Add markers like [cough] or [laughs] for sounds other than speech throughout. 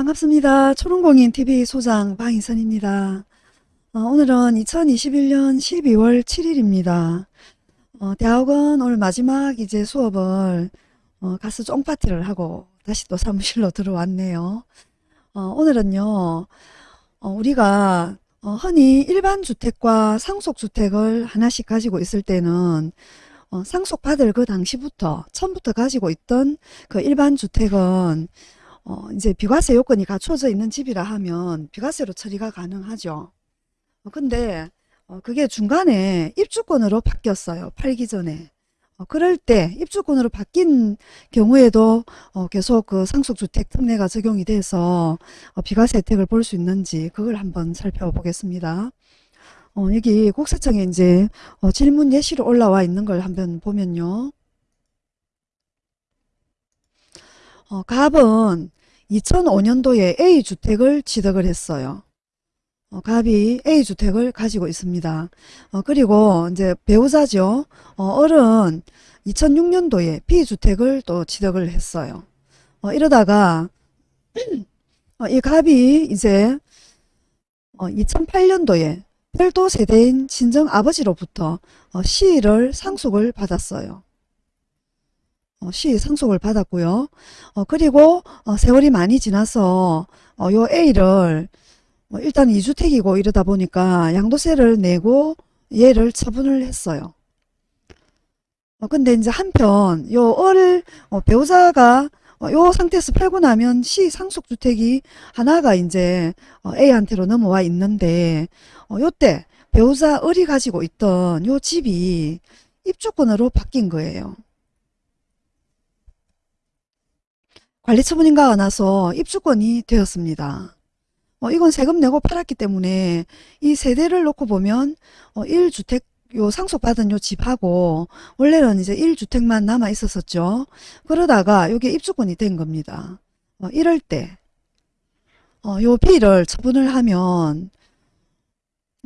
반갑습니다. 초롱공인TV 소장 방희선입니다. 어, 오늘은 2021년 12월 7일입니다. 어, 대학원 오늘 마지막 이제 수업을 어, 가서 쫑파티를 하고 다시 또 사무실로 [laughs] 들어왔네요. 어, 오늘은요, 어, 우리가 어, 흔히 일반 주택과 상속 주택을 하나씩 가지고 있을 때는 어, 상속받을 그 당시부터 처음부터 가지고 있던 그 일반 주택은 어, 이제 비과세 요건이 갖춰져 있는 집이라 하면 비과세로 처리가 가능하죠. 어, 근데 어, 그게 중간에 입주권으로 바뀌었어요. 팔기 전에. 어, 그럴 때 입주권으로 바뀐 경우에도 어, 계속 그 상속주택 특례가 적용이 돼서 어, 비과세 혜택을 볼 수 있는지 그걸 한번 살펴보겠습니다. 어, 여기 국세청에 이제 어, 질문 예시로 올라와 있는 걸 한번 보면요. 어, 갑은 2005년도에 A주택을 취득을 했어요. 어, 갑이 A주택을 가지고 있습니다. 어, 그리고 이제 배우자죠. 어, 어른 2006년도에 B주택을 또 취득을 했어요. 어, 이러다가 어, 이 갑이 이제 2008년도에 별도 세대인 친정 아버지로부터 어, C를 상속을 받았어요. 어, 시 상속을 받았고요. 어, 그리고 어, 세월이 많이 지나서 어, 요 A를 어, 일단 2주택이고 이러다 보니까 양도세를 내고 얘를 처분을 했어요. 어, 근데 이제 한편 요을 어, 배우자가 어, 요 상태에서 팔고 나면 시 상속주택이 하나가 이제 어, A한테로 넘어와 있는데 어, 요때 배우자 을이 가지고 있던 요 집이 입주권으로 바뀐 거예요. 관리처분인가가 나서 입주권이 되었습니다. 어, 이건 세금 내고 팔았기 때문에 이 세대를 놓고 보면 어, 1주택 요 상속받은 요 집하고 원래는 이제 1주택만 남아 있었었죠. 그러다가 이게 입주권이 된 겁니다. 어, 이럴 때, 어, 요 B를 처분을 하면,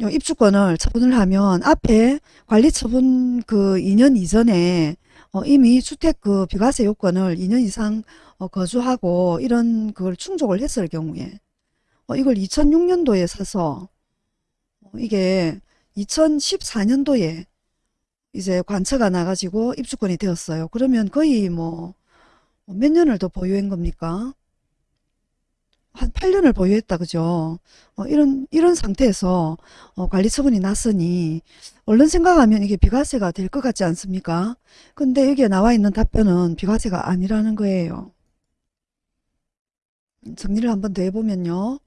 요 입주권을 처분을 하면 앞에 관리처분 그 2년 이전에 어, 이미 주택 그 비과세 요건을 2년 이상 어, 거주하고 이런 그걸 충족을 했을 경우에 어, 이걸 2006년도에 사서 어, 이게 2014년도에 이제 관처가 나가지고 입주권이 되었어요. 그러면 거의 뭐 몇 년을 더 보유한 겁니까? 한 8년을 보유했다 그죠? 어, 이런 이런 상태에서 어, 관리 처분이 났으니 얼른 생각하면 이게 비과세가 될 것 같지 않습니까? 근데 여기에 나와 있는 답변은 비과세가 아니라는 거예요. 정리를 한 번 더 해보면요.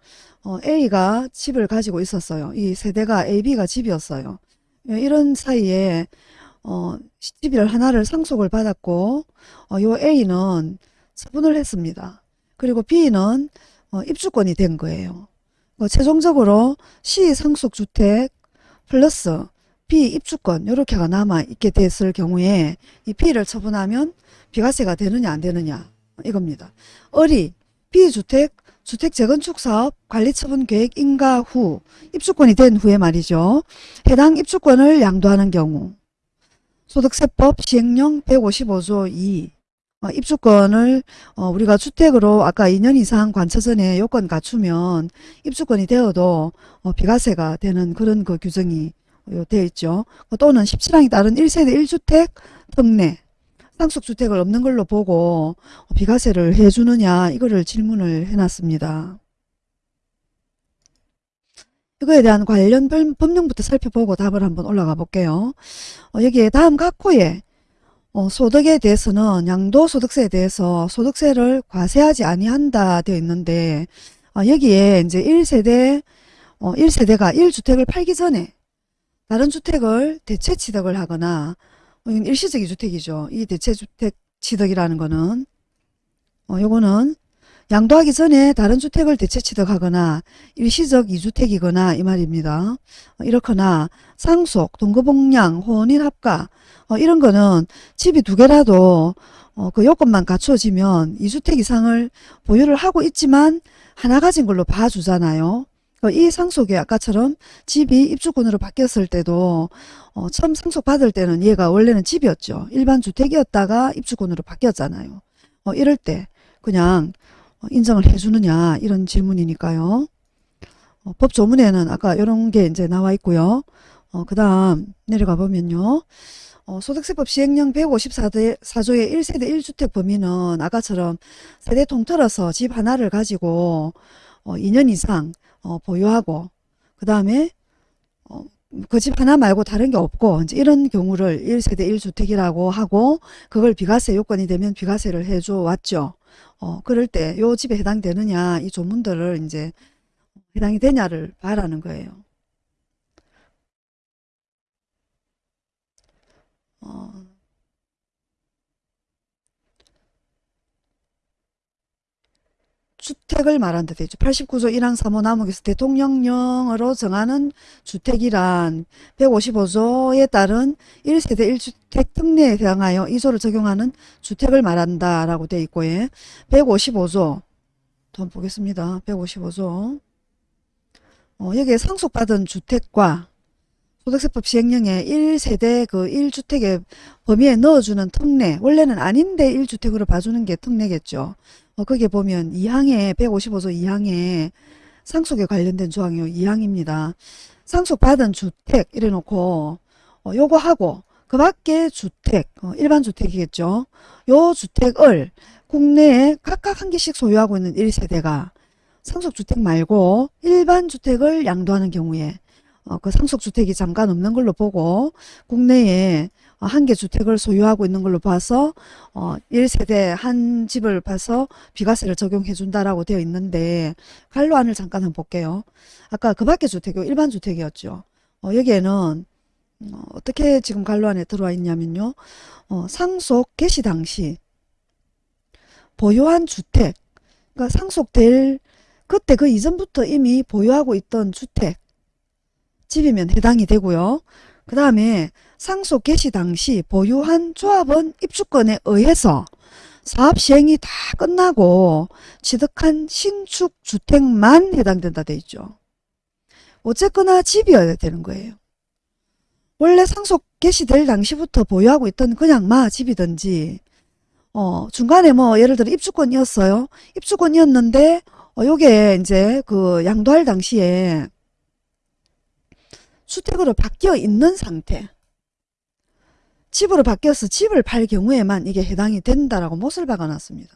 어, A가 집을 가지고 있었어요. 이 세대가 A, B가 집이었어요. 예, 이런 사이에 어, 집을 하나를 상속을 받았고 어, 요 A는 처분을 했습니다. 그리고 B는 어, 입주권이 된 거예요. 어, 최종적으로 C 상속주택 플러스 B 입주권 이렇게가 남아 있게 됐을 경우에 이 B를 처분하면 비과세가 되느냐 안 되느냐 이겁니다. 을이 B주택 주택 재건축 사업 관리 처분 계획 인가 후 입주권이 된 후에 말이죠. 해당 입주권을 양도하는 경우 소득세법 시행령 155조 2 어, 입주권을 어, 우리가 주택으로 아까 2년 이상 관처 전에 요건 갖추면 입주권이 되어도 어, 비과세가 되는 그런 그 규정이 되어 있죠. 또는 17항에 따른 1세대 1주택 특례 상속주택을 없는 걸로 보고 비과세를 해주느냐 이거를 질문을 해놨습니다. 이거에 대한 관련 법령부터 살펴보고 답을 한번 올라가 볼게요. 어, 여기에 다음 각 호에 어, 소득에 대해서는 양도소득세에 대해서 소득세를 과세하지 아니한다 되어 있는데 어, 여기에 이제 1세대 어, 1세대가 1주택을 팔기 전에 다른 주택을 대체 취득을 하거나 이건 일시적 이주택이죠. 이 대체 주택 취득이라는 거는 어, 요거는 양도하기 전에 다른 주택을 대체 취득하거나 일시적 이주택이거나 이 말입니다. 어, 이렇거나 상속, 동거복량, 혼인합가 어, 이런 거는 집이 두 개라도 어, 그 요건만 갖춰지면 이주택 이상을 보유를 하고 있지만 하나 가진 걸로 봐주잖아요. 어, 이 상속이 아까처럼 집이 입주권으로 바뀌었을 때도 어, 처음 상속받을 때는 얘가 원래는 집이었죠. 일반 주택이었다가 입주권으로 바뀌었잖아요. 어, 이럴 때 그냥 어, 인정을 해주느냐 이런 질문이니까요. 어, 법조문에는 아까 이런 게 이제 나와 있고요. 어, 그 다음 내려가 보면요. 어, 소득세법 시행령 154조의 1세대 1주택 범위는 아까처럼 세대 통틀어서 집 하나를 가지고 어, 2년 이상 어, 보유하고 그 다음에 어, 그 집 하나 말고 다른 게 없고 이제 이런 경우를 1세대 1주택이라고 하고 그걸 비과세 요건이 되면 비과세를 해줘 왔죠. 어, 그럴 때 요 집에 해당되느냐 이 조문들을 이제 해당이 되냐를 봐라는 거예요. 어, 주택을 말한다 되죠. 89조 1항 3호 남목에서 대통령령으로 정하는 주택이란 155조에 따른 1세대 1주택 특례에 해당하여 2조를 적용하는 주택을 말한다라고 되어 있고 예. 155조 돈 보겠습니다. 155조 어, 여기에 상속받은 주택과 소득세법 시행령에 1세대 그 1주택의 범위에 넣어주는 특례 원래는 아닌데 1주택으로 봐주는 게 특례겠죠. 어, 거기에 보면 2항에 155조 2항에 상속에 관련된 조항이요. 2항입니다. 상속받은 주택 이래 놓고 어, 요거 하고 그 밖에 주택 어, 일반 주택이겠죠. 요 주택을 국내에 각각 한 개씩 소유하고 있는 1세대가 상속주택 말고 일반 주택을 양도하는 경우에 어, 그 상속주택이 잠깐 없는 걸로 보고 국내에 어, 한개 주택을 소유하고 있는 걸로 봐서 어, 1세대 한 집을 봐서 비과세를 적용해 준다라고 되어 있는데 관로안을 잠깐 한번 볼게요. 아까 그 밖에 주택이 일반 주택이었죠. 어, 여기에는 어, 어떻게 지금 관로안에 들어와 있냐면요. 어, 상속 개시 당시 보유한 주택 그러니까 상속될 그때 그 이전부터 이미 보유하고 있던 주택 집이면 해당이 되고요. 그 다음에 상속 개시 당시 보유한 조합원 입주권에 의해서 사업 시행이 다 끝나고 취득한 신축 주택만 해당된다 돼 있죠. 어쨌거나 집이어야 되는 거예요. 원래 상속 개시될 당시부터 보유하고 있던 그냥 마 집이든지 어 중간에 뭐 예를 들어 입주권이었어요. 입주권이었는데 어 요게 이제 그 양도할 당시에 주택으로 바뀌어 있는 상태 집으로 바뀌어서 집을 팔 경우에만 이게 해당이 된다라고 못을 박아놨습니다.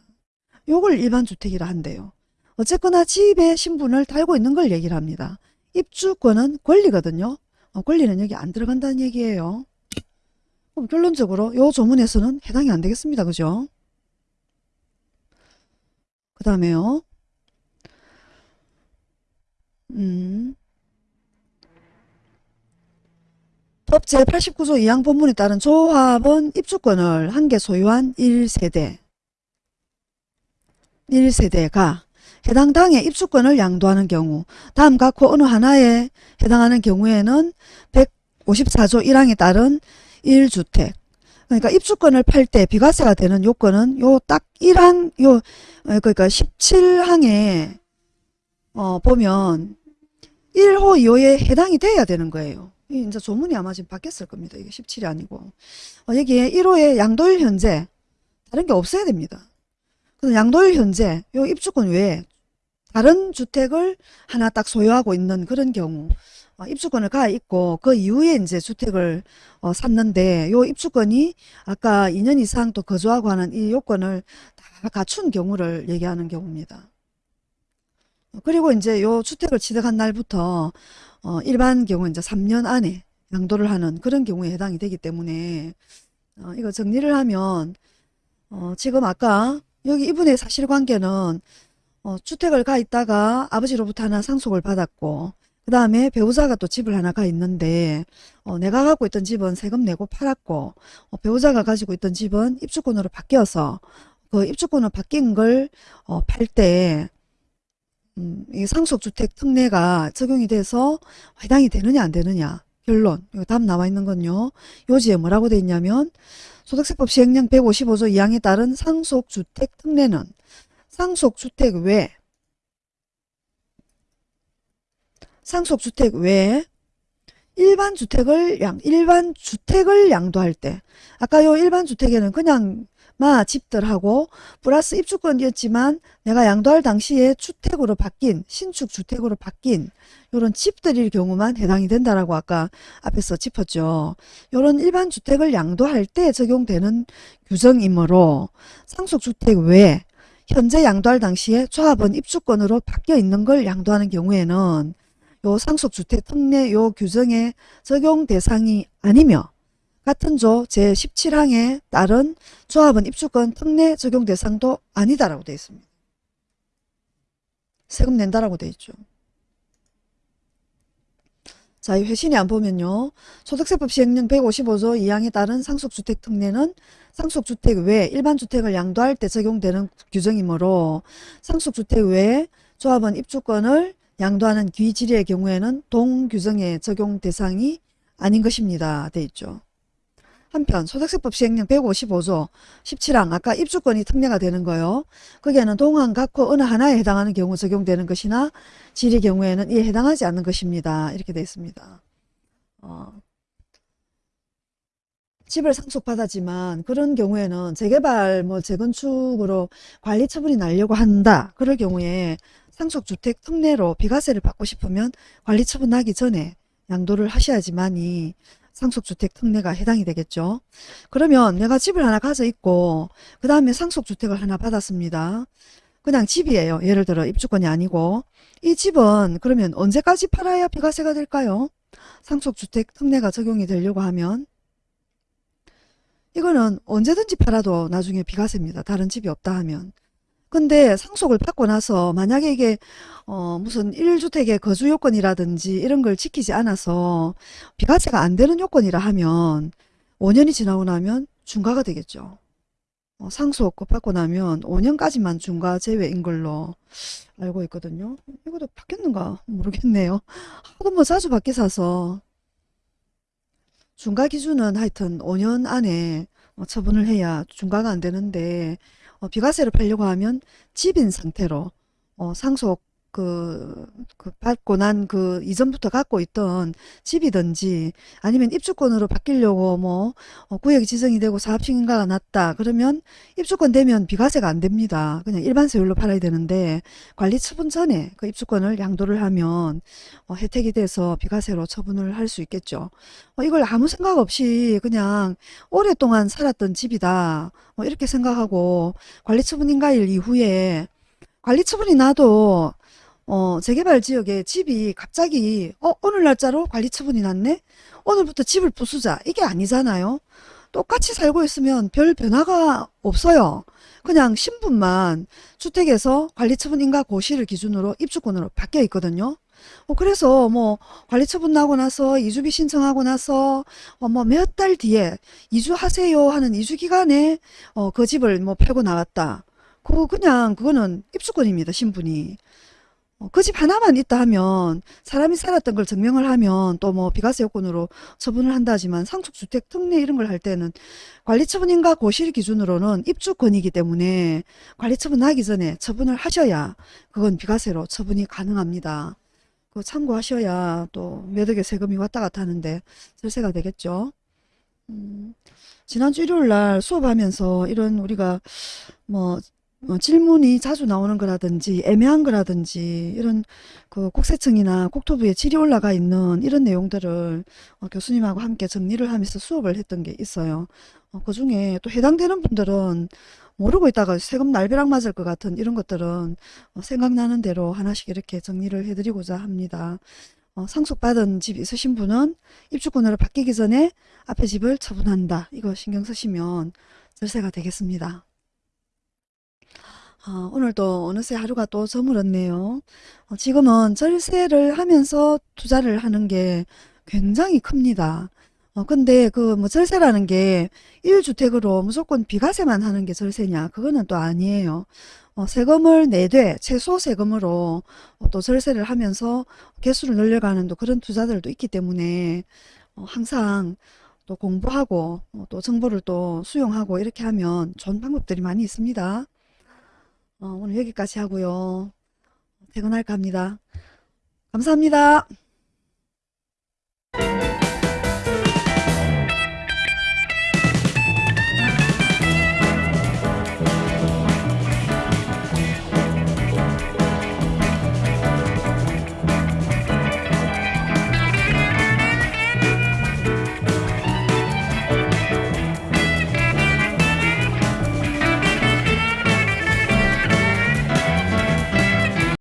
요걸 일반 주택이라 한대요. 어쨌거나 집의 신분을 달고 있는 걸 얘기를 합니다. 입주권은 권리거든요. 어, 권리는 여기 안 들어간다는 얘기예요. 그럼 결론적으로 요 조문에서는 해당이 안 되겠습니다. 그죠? 그 다음에요. 음. 법 제89조 2항 본문에 따른 조합원 입주권을 한 개 소유한 1세대 1세대가 해당 당의 입주권을 양도하는 경우 다음 각호 어느 하나에 해당하는 경우에는 154조 1항에 따른 1주택 그러니까 입주권을 팔 때 비과세가 되는 요건은 요 딱 1항 요 어, 그러니까 17항에 어 보면 1호 2호에 해당이 돼야 되는 거예요. 이제 조문이 아마 지금 바뀌었을 겁니다. 이게 17이 아니고. 어, 여기에 1호에 양도일 현재 다른 게 없어야 됩니다. 그래서 양도일 현재 요 입주권 외에 다른 주택을 하나 딱 소유하고 있는 그런 경우 어, 입주권을 가 있고 그 이후에 이제 주택을 어, 샀는데 요 입주권이 아까 2년 이상 또 거주하고 하는 이 요건을 다 갖춘 경우를 얘기하는 경우입니다. 그리고 이제 요 주택을 취득한 날부터 어, 일반 경우 이제 3년 안에 양도를 하는 그런 경우에 해당이 되기 때문에 어, 이거 정리를 하면 어, 지금 아까 여기 이분의 사실관계는 어, 주택을 가 있다가 아버지로부터 하나 상속을 받았고 그 다음에 배우자가 또 집을 하나 가 있는데 어, 내가 갖고 있던 집은 세금 내고 팔았고 어, 배우자가 가지고 있던 집은 입주권으로 바뀌어서 그 입주권으로 바뀐 걸 어, 팔때 음, 이 상속주택 특례가 적용이 돼서 해당이 되느냐 안 되느냐. 결론 이거 답 나와 있는 건요. 요지에 뭐라고 돼 있냐면 소득세법 시행령 155조 2항에 따른 상속주택 특례는 상속주택 외 상속주택 외에 일반 주택을 양 일반 주택을 양도할 때 아까 요 일반 주택에는 그냥 마 집들하고 플러스 입주권이었지만 내가 양도할 당시에 주택으로 바뀐 신축 주택으로 바뀐 요런 집들일 경우만 해당이 된다라고 아까 앞에서 짚었죠. 요런 일반 주택을 양도할 때 적용되는 규정이므로 상속주택 외에 현재 양도할 당시에 조합원 입주권으로 바뀌어 있는 걸 양도하는 경우에는 요 상속주택 특례 요 규정의 적용 대상이 아니며 같은 조 제17항에 따른 조합원 입주권 특례 적용 대상도 아니다라고 되어 있습니다. 세금 낸다라고 되어 있죠. 자, 이 회신이 안 보면요. 소득세법 시행령 155조 2항에 따른 상속주택 특례는 상속주택 외 일반주택을 양도할 때 적용되는 규정이므로 상속주택 외에 조합원 입주권을 양도하는 귀질의 경우에는 동규정의 적용 대상이 아닌 것입니다. 돼 있죠. 한편 소득세법 시행령 155조 17항 아까 입주권이 특례가 되는 거요. 거기에는 동항 각호 어느 하나에 해당하는 경우 적용되는 것이나 질의 경우에는 이에 해당하지 않는 것입니다. 이렇게 되어 있습니다. 어, 집을 상속받았지만 그런 경우에는 재개발 뭐 재건축으로 관리 처분이 나려고 한다. 그럴 경우에 상속주택 특례로 비과세를 받고 싶으면 관리 처분 나기 전에 양도를 하셔야지만이 상속주택 특례가 해당이 되겠죠. 그러면 내가 집을 하나 가져 있고 그 다음에 상속주택을 하나 받았습니다. 그냥 집이에요. 예를 들어 입주권이 아니고 이 집은 그러면 언제까지 팔아야 비과세가 될까요? 상속주택 특례가 적용이 되려고 하면 이거는 언제든지 팔아도 나중에 비과세입니다. 다른 집이 없다 하면. 근데 상속을 받고 나서 만약에 이게 어 무슨 1주택의 거주 요건이라든지 이런 걸 지키지 않아서 비과세가 안 되는 요건이라 하면 5년이 지나고 나면 중과가 되겠죠. 어 상속 받고 나면 5년까지만 중과 제외인 걸로 알고 있거든요. 이것도 바뀌었는가 모르겠네요. [laughs] 하도 뭐 자주 바뀌어서 중과 기준은 하여튼 5년 안에 어, 처분을 해야 중과가 안 되는데 어, 비과세를 팔려고 하면 집인 상태로 어, 상속 그, 그 받고 난 그 이전부터 갖고 있던 집이든지 아니면 입주권으로 바뀌려고 뭐 어, 구역이 지정이 되고 사업시행가가 났다 그러면 입주권 되면 비과세가 안 됩니다. 그냥 일반 세율로 팔아야 되는데 관리 처분 전에 그 입주권을 양도를 하면 어, 혜택이 돼서 비과세로 처분을 할 수 있겠죠. 어, 이걸 아무 생각 없이 그냥 오랫동안 살았던 집이다 뭐 이렇게 생각하고 관리 처분 인가일 이후에 관리 처분이 나도 어, 재개발 지역에 집이 갑자기 어, 오늘 날짜로 관리 처분이 났네? 오늘부터 집을 부수자. 이게 아니잖아요. 똑같이 살고 있으면 별 변화가 없어요. 그냥 신분만 주택에서 관리처분 인가 고시를 기준으로 입주권으로 바뀌어 있거든요. 어, 그래서 뭐 관리처분 나고 나서 이주비 신청하고 나서 어, 뭐몇 달 뒤에 이주하세요 하는 이주기간에 어, 그 집을 뭐 팔고 나왔다. 그거 그냥 그거는 입주권입니다. 신분이. 어, 그집 하나만 있다 하면 사람이 살았던 걸 증명을 하면 또 뭐 비과세 요건으로 처분을 한다지만 상속주택 특례 이런 걸 할 때는 관리처분인가 고실 기준으로는 입주권이기 때문에 관리처분 나기 전에 처분을 하셔야 그건 비과세로 처분이 가능합니다. 그 참고하셔야 또 매덕에 세금이 왔다 갔다 하는데 절세가 되겠죠. 음, 지난주 일요일 날 수업하면서 이런 우리가 뭐 어, 질문이 자주 나오는 거라든지 애매한 거라든지 이런 그 국세청이나 국토부에 질이 올라가 있는 이런 내용들을 어, 교수님하고 함께 정리를 하면서 수업을 했던 게 있어요. 어, 그 중에 또 해당되는 분들은 모르고 있다가 세금 날벼락 맞을 것 같은 이런 것들은 어, 생각나는 대로 하나씩 이렇게 정리를 해드리고자 합니다. 어, 상속받은 집 있으신 분은 입주권으로 바뀌기 전에 앞에 집을 처분한다. 이거 신경 쓰시면 절세가 되겠습니다. 아, 오늘도 어느새 하루가 또 저물었네요. 어, 지금은 절세를 하면서 투자를 하는 게 굉장히 큽니다. 어, 근데 그 뭐 절세라는 게 1주택으로 무조건 비과세만 하는 게 절세냐? 그거는 또 아니에요. 어, 세금을 내되 최소 세금으로 어, 또 절세를 하면서 개수를 늘려가는 또 그런 투자들도 있기 때문에 어, 항상 또 공부하고 어, 또 정보를 또 수용하고 이렇게 하면 좋은 방법들이 많이 있습니다. 어, 오늘 여기까지 하고요. 퇴근할까 합니다. 감사합니다.